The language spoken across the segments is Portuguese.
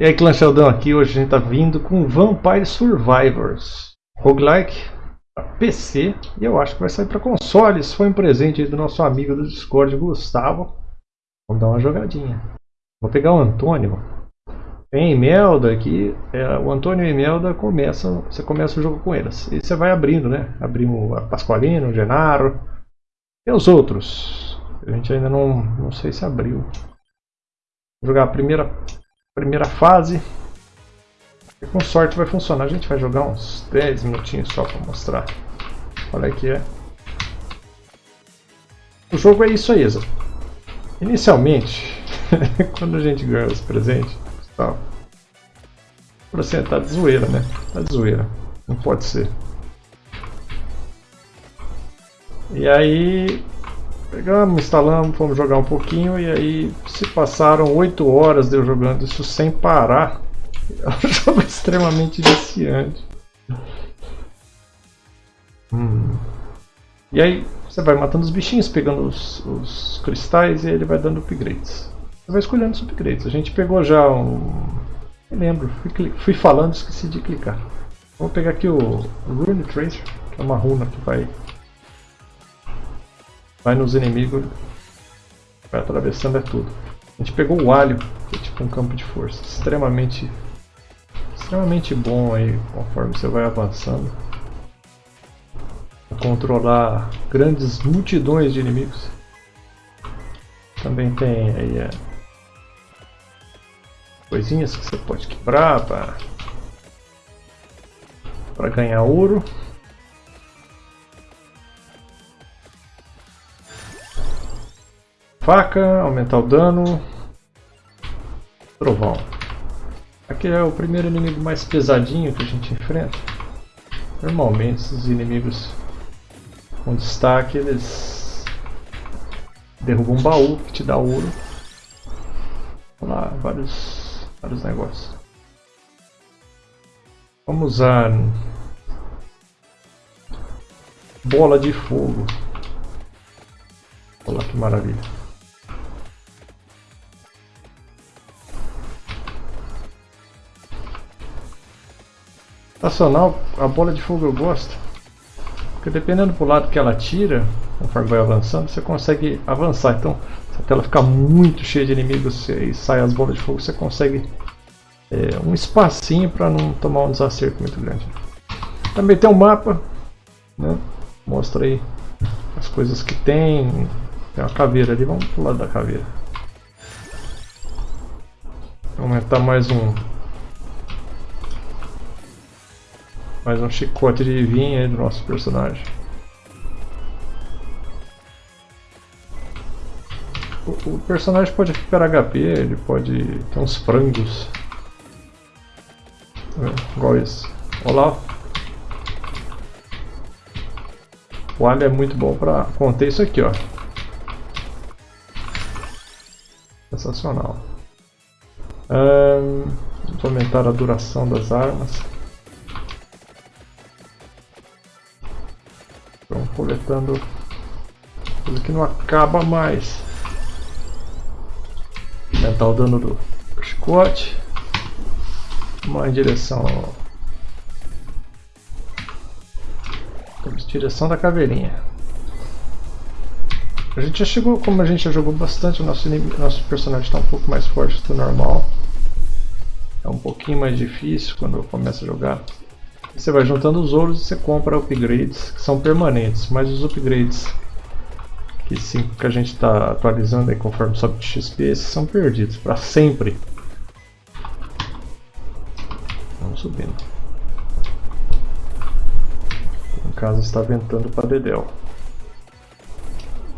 E aí, Clã Sheldon aqui, hoje a gente está vindo com Vampire Survivors Roguelike para PC e eu acho que vai sair para consoles. Foi um presente do nosso amigo do Discord, Gustavo. Vamos dar uma jogadinha. Vou pegar o Antônio. Tem Imelda aqui, é, o Antônio e Imelda começam, você começa o jogo com eles. E você vai abrindo, né? Abrimos a Pasqualino, o Genaro e os outros. A gente ainda não, não sei se abriu. Vou jogar a primeira primeira fase. E com sorte vai funcionar. A gente vai jogar uns 10 minutinhos só para mostrar qual é que é. O jogo é isso aí, Isa. Inicialmente, quando a gente ganha os presentes, tal, você tá de zoeira, né? Tá de zoeira. Não pode ser. E aí Pegamos, instalamos, fomos jogar um pouquinho e aí se passaram 8 horas de eu jogando isso sem parar. É um jogo extremamente viciante. Hum. E aí você vai matando os bichinhos, pegando os, os, cristais e ele vai dando upgrades. Você vai escolhendo os upgrades. A gente pegou já um... Não lembro, fui, fui falando esqueci de clicar. Vou pegar aqui o Rune Tracer, que é uma runa que vai vai nos inimigos, vai atravessando é tudo. A gente pegou o alho, que é tipo um campo de força, extremamente, extremamente bom aí conforme você vai avançando. Controlar grandes multidões de inimigos. Também tem aí é, coisinhas que você pode quebrar para ganhar ouro. Faca, aumentar o dano. Trovão. Aqui é o primeiro inimigo mais pesadinho que a gente enfrenta. Normalmente esses inimigos com destaque eles derrubam um baú que te dá ouro. Olha lá, vários, vários negócios. Vamos usar bola de fogo. Olha que maravilha. Nacional, a bola de fogo eu gosto. Porque dependendo do lado que ela tira, conforme vai avançando, você consegue avançar. Então, se a tela ficar muito cheia de inimigos e sai as bolas de fogo, você consegue é, um espacinho para não tomar um desacerto muito grande. Também tem um mapa, né? mostra aí as coisas que tem. Tem uma caveira ali, vamos pro lado da caveira. Vou aumentar mais um Mais um chicote de vinho aí do nosso personagem. O, personagem pode recuperar HP, ele pode ter uns frangos. É, igual esse. Olá. O alho é muito bom para conter isso aqui, ó. Sensacional. Um, aumentar a duração das armas. Coletando coisa que não acaba mais. Aumentar o dano do chicote. Vamos em direção em direção da caveirinha. A gente já chegou, como a gente já jogou bastante, o nosso, nosso personagem está um pouco mais forte do normal. É um pouquinho mais difícil quando começa a jogar. Você vai juntando os ouros e você compra upgrades que são permanentes, mas os upgrades que, sim, que a gente está atualizando aí conforme sobe de XP, esses são perdidos para sempre. Vamos subindo. No caso está ventando para Dedel.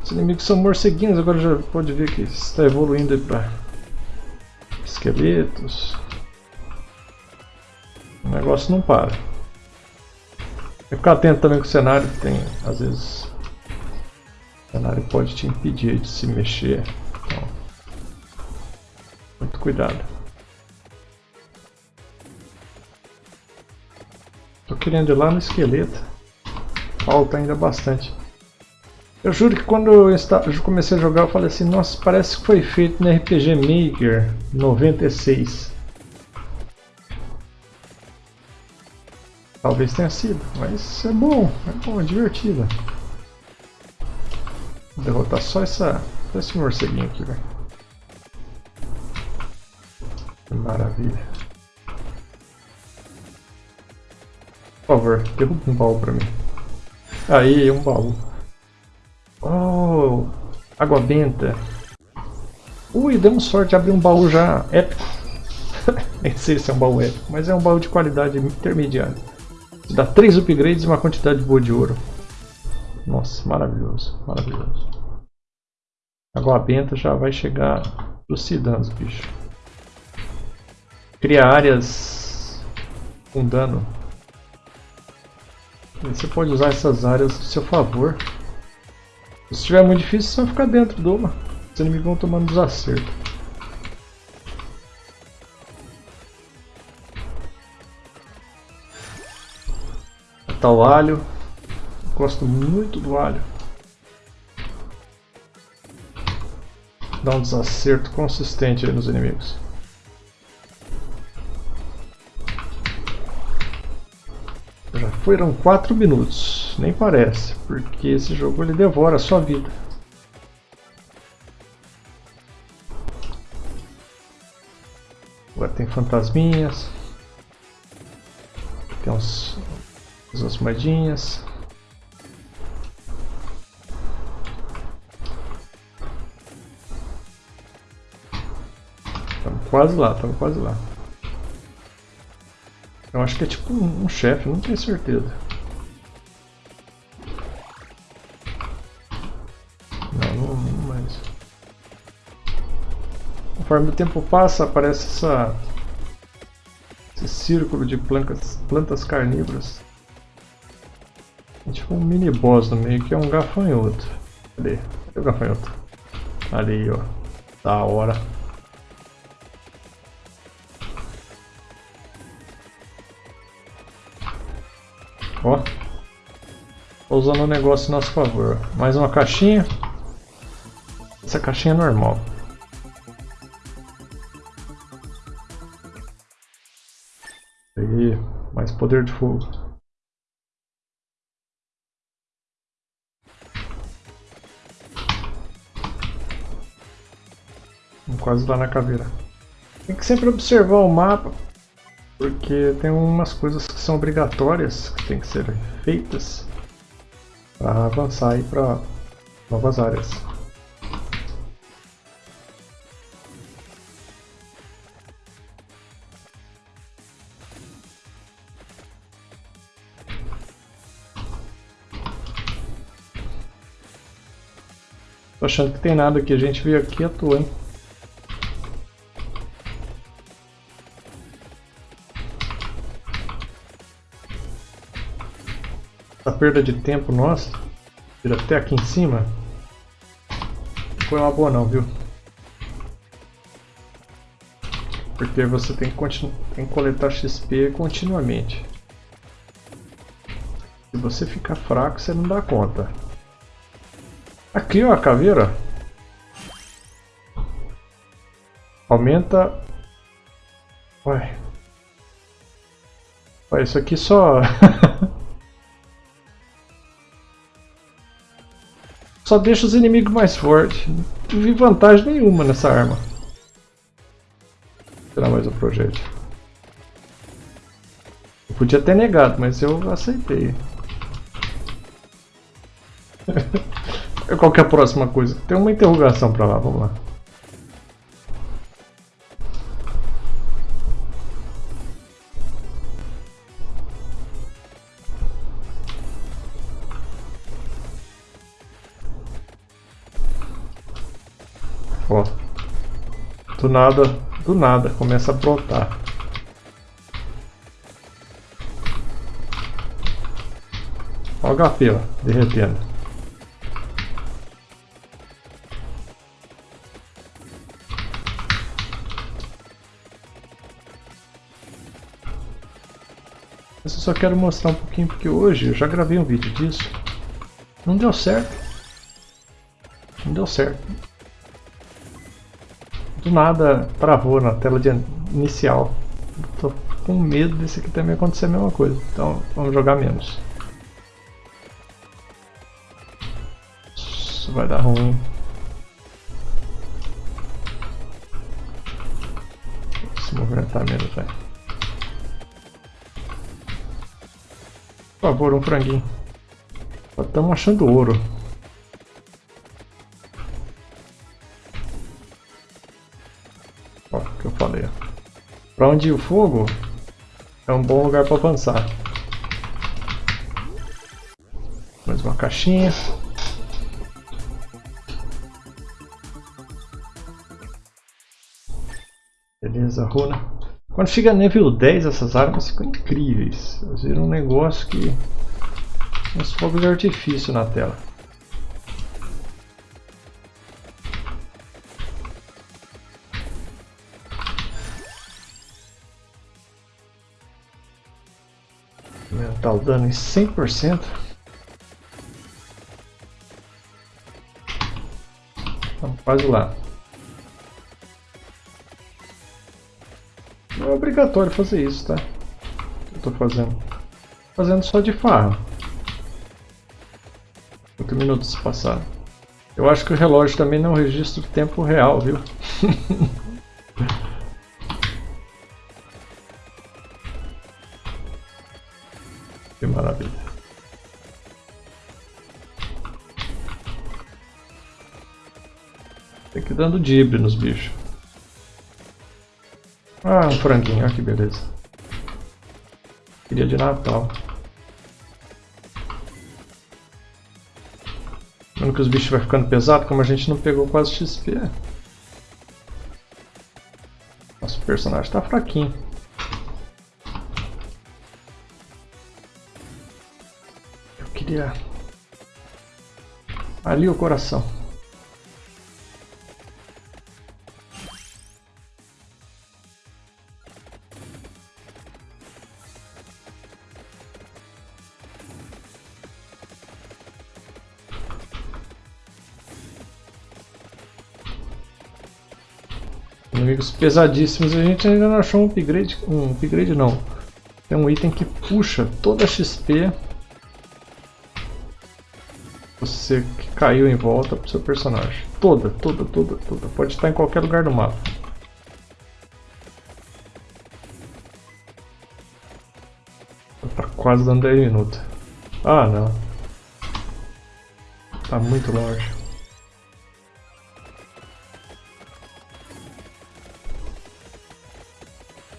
Os inimigos são morceguinhos, agora já pode ver que está evoluindo para esqueletos. O negócio não para. Que ficar atento também com o cenário, tem às vezes o cenário pode te impedir de se mexer. Então, muito cuidado. Tô querendo ir lá no esqueleto. Falta ainda bastante. Eu juro que quando eu comecei a jogar eu falei assim, nossa, parece que foi feito no RPG Maker 96. Talvez tenha sido, mas é bom, é bom, é divertido. Vou derrotar só essa, só esse morceguinho aqui, velho. Maravilha. Por favor, derruba um baú pra mim. Aí, um baú. Oh, água benta. Ui, demos sorte de abrir um baú já épico. Nem sei se é um baú épico, mas é um baú de qualidade intermediária. Dá 3 upgrades e uma quantidade boa de ouro. Nossa, maravilhoso, maravilhoso. Água benta já vai chegar trucidando os bichos. Cria áreas com dano. Você pode usar essas áreas a seu favor. Se estiver muito difícil, é só ficar dentro de uma. Os inimigos vão tomando desacerto. Tá o alho. Gosto muito do alho. Dá um desacerto consistente nos inimigos. Já foram 4 minutos, nem parece, porque esse jogo ele devora a sua vida. Agora tem fantasminhas. Tem uns, umas moedinhas. Estamos quase lá, estamos quase lá. Eu acho que é tipo um, um chefe, não tenho certeza. Não, não, não mais. Conforme o tempo passa, aparece essa, esse círculo de plantas, plantas carnívoras. Um mini boss no meio, que é um gafanhoto. Cadê? Cadê o gafanhoto? Ali, ó. Da hora. Ó. Tô usando um negócio a nosso favor. Mais uma caixinha. Essa caixinha é normal. Aí, mais poder de fogo. Quase lá na caveira. Tem que sempre observar o mapa porque tem umas coisas que são obrigatórias, que tem que ser feitas para avançar aí para novas áreas. Tô achando que tem nada aqui, a gente veio aqui à toa, hein? Perda de tempo nossa, ir até aqui em cima, não foi uma boa não, viu? Porque você tem que, tem que coletar XP continuamente. Se você ficar fraco, você não dá conta. Aqui ó, a caveira. Aumenta... Ué. Ué, isso aqui só... Só deixa os inimigos mais fortes. Não vi vantagem nenhuma nessa arma. Vou tirar mais um projétil. Eu podia ter negado, mas eu aceitei. Qual que é a próxima coisa? Tem uma interrogação pra lá, vamos lá. Ó. Do nada, do nada, começa a brotar. Ó o HP, ó, derretendo. Mas eu só quero mostrar um pouquinho porque hoje eu já gravei um vídeo disso. Não deu certo. Não deu certo do nada travou na tela inicial. Tô com medo desse aqui também acontecer a mesma coisa. Então vamos jogar menos. Isso vai dar ruim. Se movimentar menos, velho. Por favor, um franguinho. Estamos achando ouro. Para onde o fogo é um bom lugar para avançar. Mais uma caixinha. Beleza, runa. Quando chega nível 10 essas armas ficam incríveis. Elas viram um negócio que... Uns fogos de artifício na tela. Aumentar o dano em 100%. Então faz lá. Não é obrigatório fazer isso, tá? Eu estou fazendo. Fazendo só de farra. Quantos minutos passaram? Eu acho que o relógio também não registra o tempo real, viu? que maravilha. Tem que ir dando dibre nos bichos. Ah, um franguinho, olha que beleza. Queria de Natal. Vendo que os bichos vai ficando pesado, como a gente não pegou quase XP. Nosso personagem tá fraquinho. Queria... Ali o coração. Inimigos pesadíssimos. A gente ainda não achou um upgrade. Um upgrade não. Tem um item que puxa toda a XP. Você que caiu em volta pro seu personagem. Toda, toda, toda, toda. Pode estar em qualquer lugar do mapa. Tá quase dando 10 minutos. Ah não. Tá muito longe.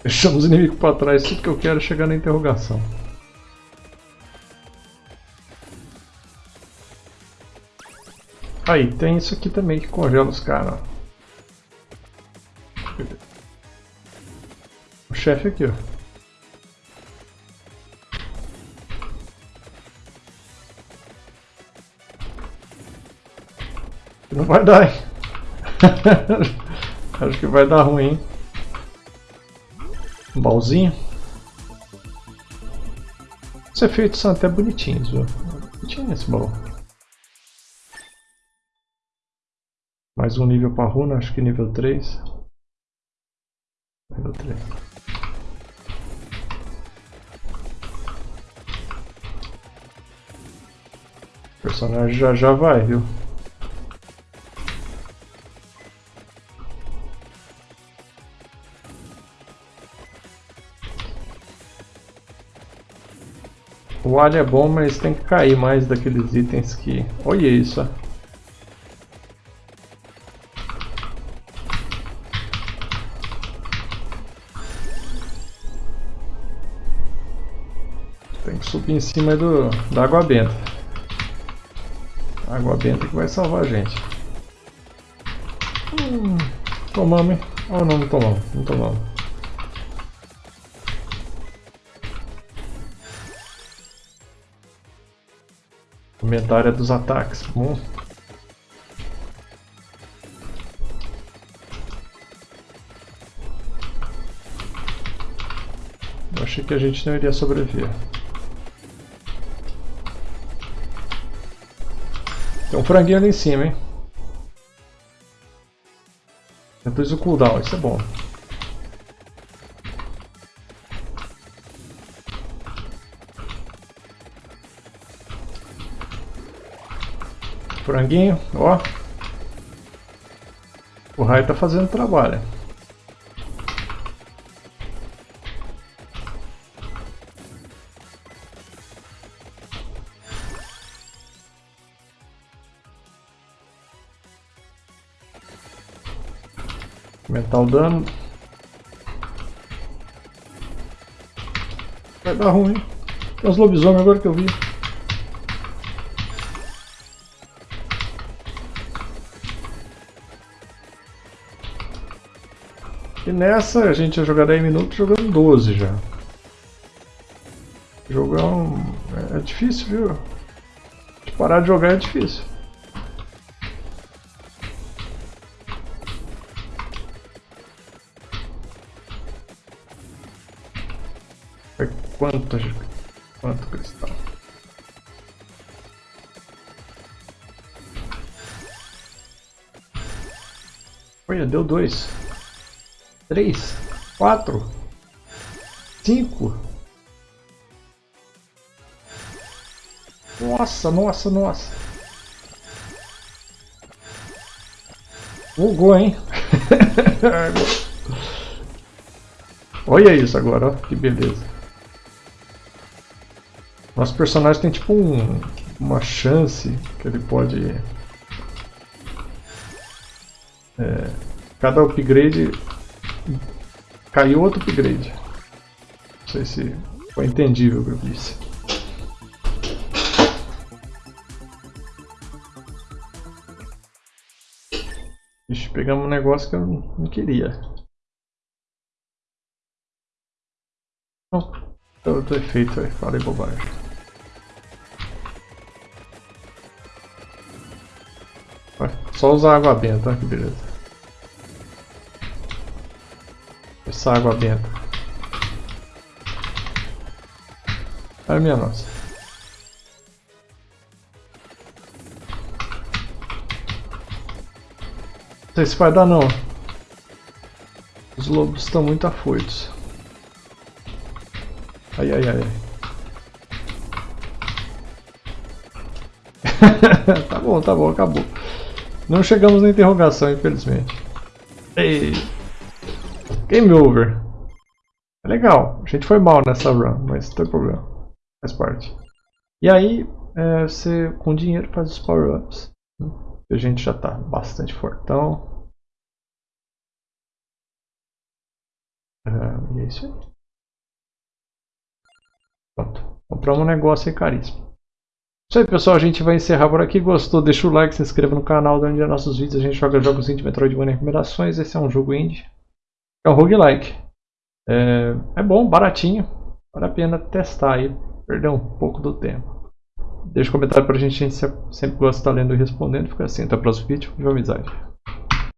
Deixamos o inimigo para trás, tudo que eu quero é chegar na interrogação. Aí, tem isso aqui também que congela os caras. O chefe aqui, ó. Não vai dar, hein? Acho que vai dar ruim, hein? Um baúzinho. Os efeitos são até bonitinhos, viu? Bonitinho esse baú. Mais um nível para runa, acho que nível 3. Nível 3. O personagem já já vai, viu? O alho é bom, mas tem que cair mais daqueles itens que... Olha isso, ó. Em cima do, da água benta. Água benta que vai salvar a gente. Hum, tomamos, hein? Ou oh, não, não tomamos, não tomamos. Aumentar área dos ataques. Bom. Achei que a gente não iria sobreviver. Tem um franguinho ali em cima, hein? Eu o cooldown, isso é bom. Franguinho, ó. O raio tá fazendo trabalho. Aumentar o dano. Vai dar ruim. Tem uns lobisomens agora que eu vi. E nessa a gente ia jogar 10 minutos jogando 12 já. Jogar um... é difícil, viu? De parar de jogar é difícil. Quanto, quanto cristal? Olha, deu dois três, quatro, cinco. Nossa, nossa, nossa. Bugou, hein? Olha isso agora, ó, que beleza. Nosso personagem tem tipo um, uma chance que ele pode... É, cada upgrade Caiu outro upgrade. Não sei se foi entendível o que eu disse. Ixi, pegamos um negócio que eu não queria. Outro efeito aí, falei bobagem. Só usar água benta, que beleza. Essa água benta. Ai minha nossa. Não sei se vai dar não. Os lobos estão muito afoitos. Ai ai ai. tá bom, tá bom, acabou. Não chegamos na interrogação, infelizmente. Ei. Game over. É legal. A gente foi mal nessa run, mas não tem problema. Faz parte. E aí, é, você com dinheiro faz os power-ups. A gente já tá bastante fortão. É, e é isso aí. Pronto. Compramos um negócio aí caríssimo. Isso aí pessoal, a gente vai encerrar por aqui. Gostou? Deixa o like, se inscreva no canal, dá onde nossos vídeos. A gente joga jogos indie, Metroidvania recomendações. Esse é um jogo indie. É um roguelike. É, é bom, baratinho. Vale a pena testar aí. Perder um pouco do tempo. Deixa um comentário pra gente, a gente sempre gosta de estar lendo e respondendo. Fica assim, até o próximo vídeo. De amizade.